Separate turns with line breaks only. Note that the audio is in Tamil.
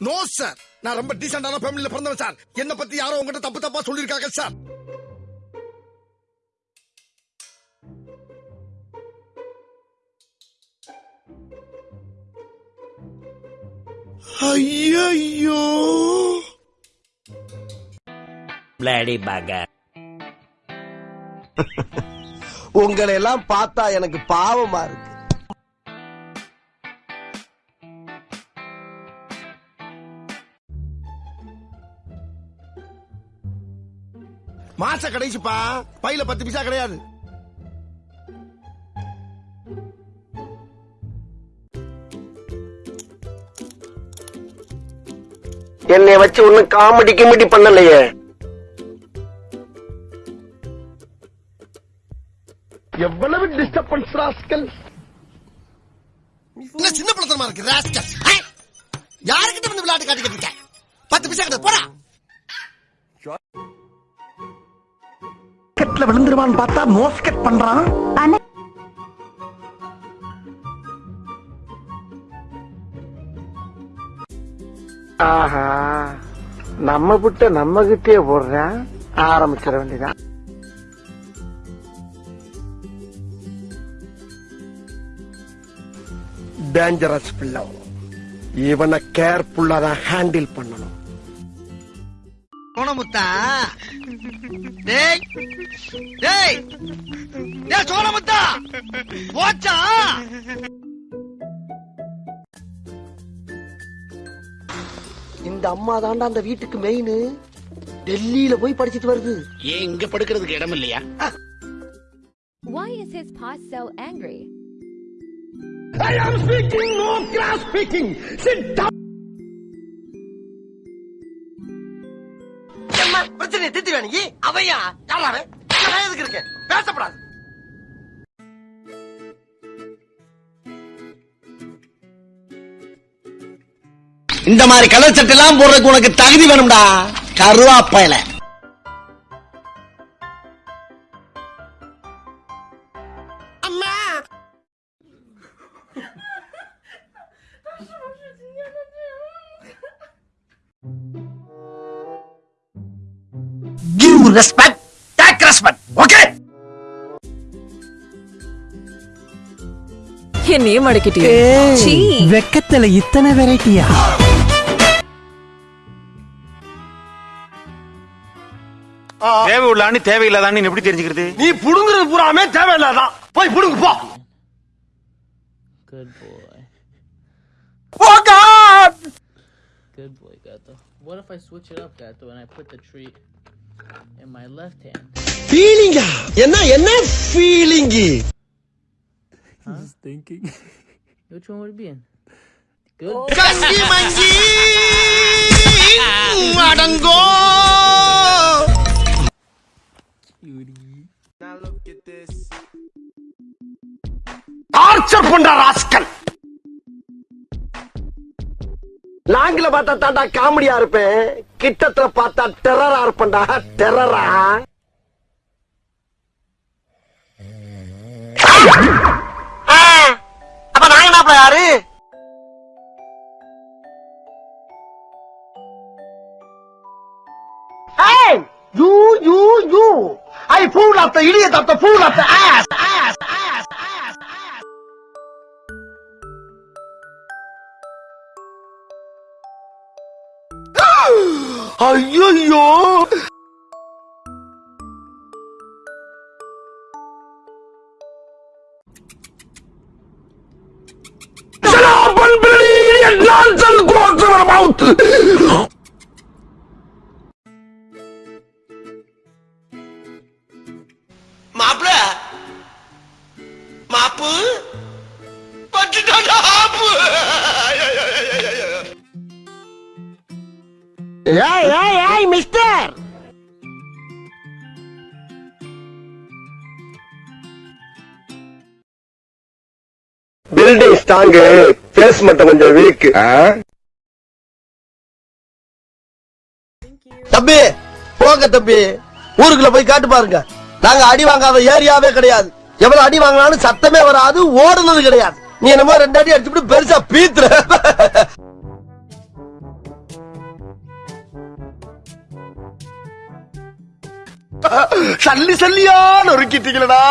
நோ சார் நான் ரொம்ப டீசென்டான ஃபேமிலில பிறந்தவன் சார் என்ன பத்தி யாரோ உங்ககிட்ட தப்பு தப்பா சொல்லிருக்காங்க சார் ஐயோ
பிளாடி பகர்
உங்களை எல்லாம் பார்த்தா எனக்கு பாவமா இருக்கு.
மாச கடைசிப்பா. பையில பத்து பைசா கிடையாது.
என்னை வச்சு ஒன்னும் காமெடி கிமெடி பண்ணலையே. எவ்வளவு டிஸ்டர்பன்ஸ் ராஸ்கல்
என்ன சின்ன பழத்தனமா இருக்கு ராஸ்கல் யாருக்கிட்ட வந்து விளையாட்டு காட்டிக்கிட்டு இருக்க? பத்து பைசா கிடையாது போடா.
கெட்ல விழுந்துருவான்னு பார்த்தா மோஸ்கெட் பண்றான். ஆஹா நம்ம புட்ட நம்ம கிட்டே போடுறேன். ஆரம்பிச்சிட வேண்டியதான் டேஞ்சரஸ் பிள்ளை. இவனை கேர்ஃபுல்லா தான் ஹேண்டில் பண்ணணும்.
சோனமுத்தா டேய் டேய் டேய் சோனமுத்தா போச்சா?
இந்த அம்மா தாண்டா அந்த வீட்டுக்கு மெயின் டெல்லியில போய் படிச்சிட்டு வருது.
ஏன் இங்க படுக்கிறதுக்கு இடம் இல்லையா?
Why is his boss so angry?
I am speaking no cross speaking sit down என்ன பிரச்சனை திட்டி அவையா? யாராவே நான் எதுக்கு இருக்கேன்? பேசப்படாது.
இந்த மாதிரி கலர் சட்டை எல்லாம் போடுறதுக்கு உனக்கு தகுதி வேணும்டா. கருவாப்பையில.
ரெஸ்பெக்ட் டேக் ரெஸ்பெக்ட் ஓகே
என்னையே மடக்கிட்டே
வெக்கத்துல இத்தனை வெரைட்டியா
தேவை உள்ளான்னு தேவையில்லாதான்னு எப்படி தெரிஞ்சுக்கிறது?
நீ புடுங்குறது பூராமே தேவையில்லாதான். போய் புடுங்கு போ.
Good boy.
Oh God
Good boy, Gato. What if I switch it up, Gato, and I put the tree in my left hand?
ஃபீலிங்கா என்ன என்ன feeling
Just thinking. Which one would it be in? Good.
கங்கி monkey அடங்கோ
torture பண்ற ராஸ்கல் லாங்கில பார்த்தா தாண்டா காமெடியா இருப்பேன் கிட்டத்துல பார்த்தா டெரரா இருப்பேன்டா டெரரா அப்ப நாங்க என்ன யாரு Hey! You, you, you! I fool of the idiot of the fool of the ass! Ass! Ass! ஐயோ nonsense goes to your mouth.
மாப்பிள மாப்பு பட்டுட்டாடா ஆப்பு
ஏய் ஏய் ஏய் மிஸ்டர் பில்டிங் ஸ்ட்ராங் பேஸ் மட்டும் கொஞ்சம் வீக் தம்பி போங்க தம்பி. ஊருக்குள்ள போய் காட்டு பாருங்க. நாங்க அடி வாங்காத ஏரியாவே கிடையாது. எவ்வளவு அடி வாங்கினாலும் சத்தமே வராது ஓடுனது கிடையாது. நீ என்னமோ ரெண்டு அடி அடிச்சுட்டு பெருசா பீத்துற. சல்லி சல்லியா நொறுக்கிட்டீங்களடா